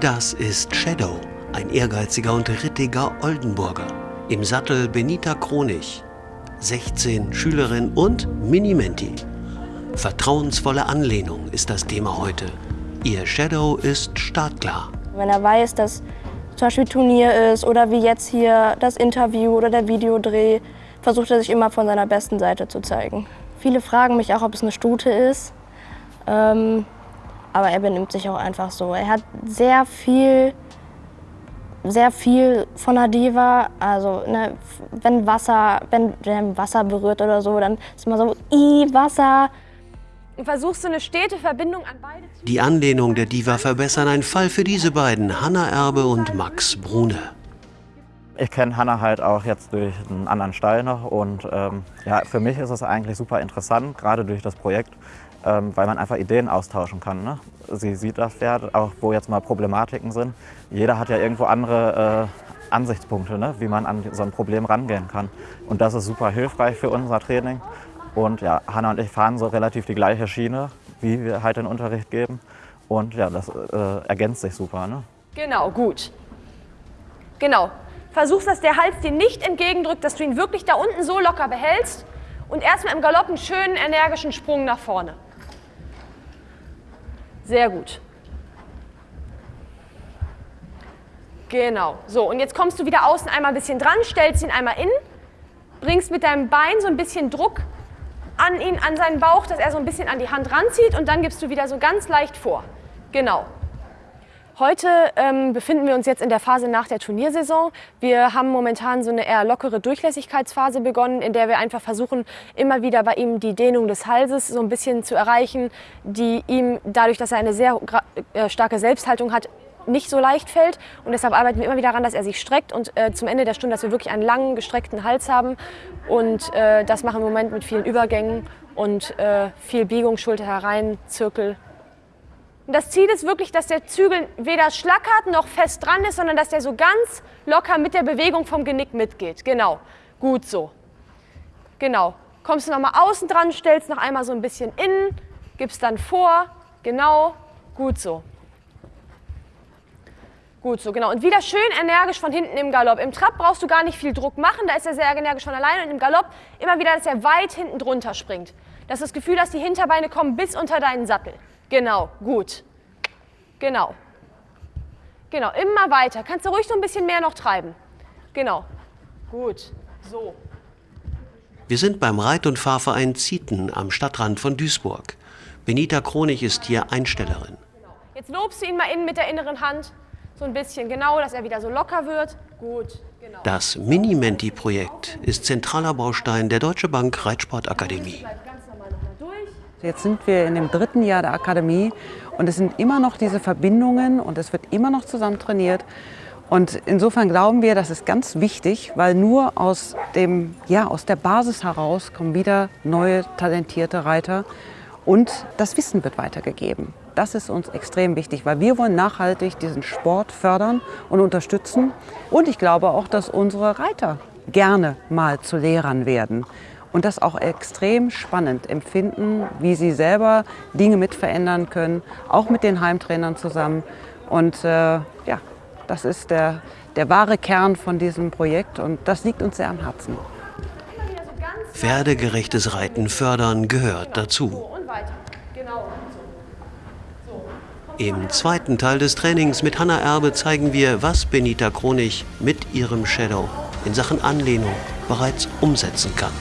Das ist Shadow, ein ehrgeiziger und rittiger Oldenburger. Im Sattel Benita Kronig, 16 Schülerin und Minimenti. Vertrauensvolle Anlehnung ist das Thema heute. Ihr Shadow ist startklar. Wenn er weiß, dass zum Beispiel Turnier ist oder wie jetzt hier das Interview oder der Videodreh, versucht er sich immer von seiner besten Seite zu zeigen. Viele fragen mich auch, ob es eine Stute ist. Ähm, aber er benimmt sich auch einfach so. Er hat sehr viel, sehr viel von der Diva. Also ne, wenn Wasser, wenn der Wasser berührt oder so, dann ist immer so, i Wasser. Versuchst du eine stete Verbindung an beide zu Die Anlehnung der Diva verbessern ein Fall für diese beiden, Hanna Erbe und Max Brune. Ich kenne Hanna halt auch jetzt durch einen anderen Stall noch und ähm, ja, für mich ist es eigentlich super interessant, gerade durch das Projekt, ähm, weil man einfach Ideen austauschen kann. Ne? Sie sieht das Pferd, auch wo jetzt mal Problematiken sind. Jeder hat ja irgendwo andere äh, Ansichtspunkte, ne? wie man an so ein Problem rangehen kann. Und das ist super hilfreich für unser Training. Und ja, Hanna und ich fahren so relativ die gleiche Schiene, wie wir halt den Unterricht geben. Und ja, das äh, ergänzt sich super. Ne? Genau, gut. Genau. Versuchst, dass der Hals dir nicht entgegendrückt, dass du ihn wirklich da unten so locker behältst und erstmal im Galopp einen schönen, energischen Sprung nach vorne. Sehr gut. Genau. So, und jetzt kommst du wieder außen einmal ein bisschen dran, stellst ihn einmal in, bringst mit deinem Bein so ein bisschen Druck an ihn, an seinen Bauch, dass er so ein bisschen an die Hand ranzieht und dann gibst du wieder so ganz leicht vor. Genau. Heute ähm, befinden wir uns jetzt in der Phase nach der Turniersaison. Wir haben momentan so eine eher lockere Durchlässigkeitsphase begonnen, in der wir einfach versuchen, immer wieder bei ihm die Dehnung des Halses so ein bisschen zu erreichen, die ihm dadurch, dass er eine sehr äh, starke Selbsthaltung hat, nicht so leicht fällt. Und deshalb arbeiten wir immer wieder daran, dass er sich streckt und äh, zum Ende der Stunde, dass wir wirklich einen langen, gestreckten Hals haben. Und äh, das machen wir im Moment mit vielen Übergängen und äh, viel Biegung, Schulter herein, Zirkel und das Ziel ist wirklich, dass der Zügel weder schlackert noch fest dran ist, sondern dass der so ganz locker mit der Bewegung vom Genick mitgeht. Genau, gut so. Genau. Kommst du nochmal außen dran, stellst noch einmal so ein bisschen innen, gibst dann vor. Genau, gut so. Gut so, genau. Und wieder schön energisch von hinten im Galopp. Im Trab brauchst du gar nicht viel Druck machen, da ist er sehr energisch von alleine. Und im Galopp immer wieder, dass er weit hinten drunter springt. Dass du das Gefühl hast, die Hinterbeine kommen bis unter deinen Sattel. Genau, gut. Genau. Genau, immer weiter. Kannst du ruhig so ein bisschen mehr noch treiben. Genau. Gut. So. Wir sind beim Reit- und Fahrverein Zieten am Stadtrand von Duisburg. Benita Kronig ist hier Einstellerin. Jetzt lobst du ihn mal innen mit der inneren Hand. So ein bisschen, genau, dass er wieder so locker wird. Gut, genau. Das Mini-Menti-Projekt ist zentraler Baustein der Deutsche Bank Reitsportakademie. Jetzt sind wir in dem dritten Jahr der Akademie und es sind immer noch diese Verbindungen und es wird immer noch zusammen trainiert. Und insofern glauben wir, das ist ganz wichtig, weil nur aus, dem, ja, aus der Basis heraus kommen wieder neue, talentierte Reiter und das Wissen wird weitergegeben. Das ist uns extrem wichtig, weil wir wollen nachhaltig diesen Sport fördern und unterstützen. Und ich glaube auch, dass unsere Reiter gerne mal zu Lehrern werden und das auch extrem spannend empfinden, wie sie selber Dinge mit verändern können, auch mit den Heimtrainern zusammen. Und äh, ja, das ist der, der wahre Kern von diesem Projekt und das liegt uns sehr am Herzen. Pferdegerechtes Reiten fördern gehört dazu. Im zweiten Teil des Trainings mit Hanna Erbe zeigen wir, was Benita Kronig mit ihrem Shadow in Sachen Anlehnung bereits umsetzen kann.